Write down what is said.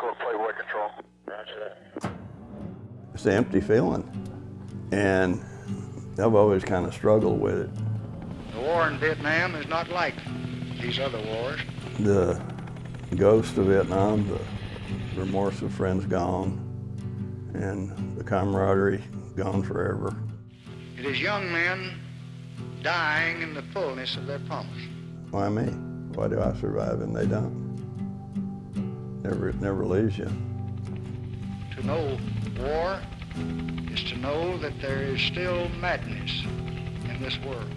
go to Playboy Control. Roger that. It's an empty feeling. And I've always kind of struggled with it. The war in Vietnam is not like these other wars. The ghost of Vietnam, the remorse of friends gone, and the camaraderie gone forever. It is young men dying in the fullness of their promise. Why me? Why do I survive and they don't? Never, never leaves you. To know war is to know that there is still madness in this world.